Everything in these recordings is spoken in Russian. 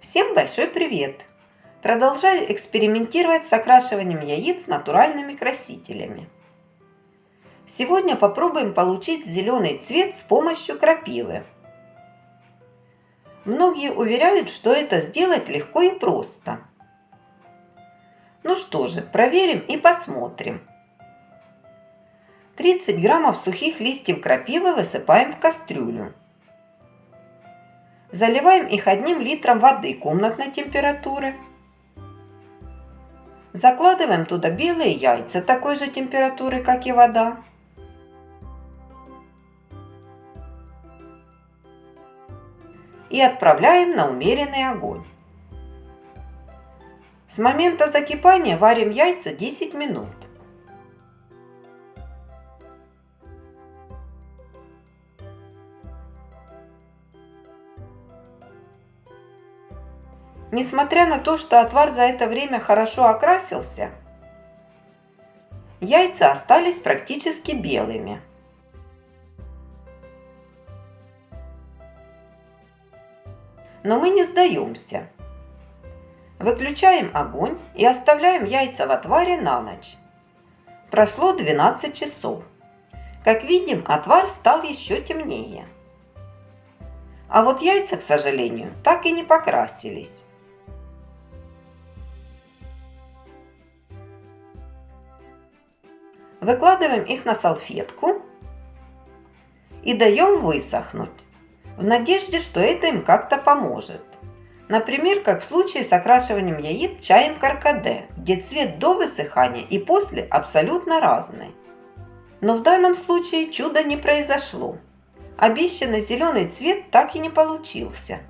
Всем большой привет! Продолжаю экспериментировать с окрашиванием яиц натуральными красителями. Сегодня попробуем получить зеленый цвет с помощью крапивы. Многие уверяют, что это сделать легко и просто. Ну что же, проверим и посмотрим. 30 граммов сухих листьев крапивы высыпаем в кастрюлю. Заливаем их одним литром воды комнатной температуры. Закладываем туда белые яйца такой же температуры, как и вода. И отправляем на умеренный огонь. С момента закипания варим яйца 10 минут. Несмотря на то, что отвар за это время хорошо окрасился, яйца остались практически белыми. Но мы не сдаемся. Выключаем огонь и оставляем яйца в отваре на ночь. Прошло 12 часов. Как видим, отвар стал еще темнее. А вот яйца, к сожалению, так и не покрасились. Выкладываем их на салфетку и даем высохнуть, в надежде, что это им как-то поможет. Например, как в случае с окрашиванием яиц чаем каркаде, где цвет до высыхания и после абсолютно разный. Но в данном случае чуда не произошло. Обещанный зеленый цвет так и не получился.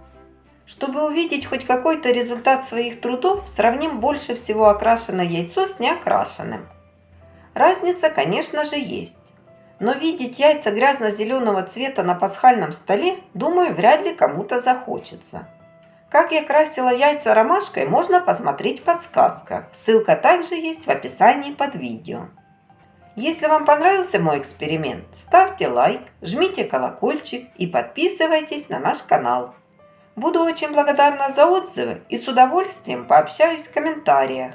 Чтобы увидеть хоть какой-то результат своих трудов, сравним больше всего окрашенное яйцо с неокрашенным – Разница, конечно же, есть. Но видеть яйца грязно-зеленого цвета на пасхальном столе, думаю, вряд ли кому-то захочется. Как я красила яйца ромашкой, можно посмотреть в подсказках. Ссылка также есть в описании под видео. Если вам понравился мой эксперимент, ставьте лайк, жмите колокольчик и подписывайтесь на наш канал. Буду очень благодарна за отзывы и с удовольствием пообщаюсь в комментариях.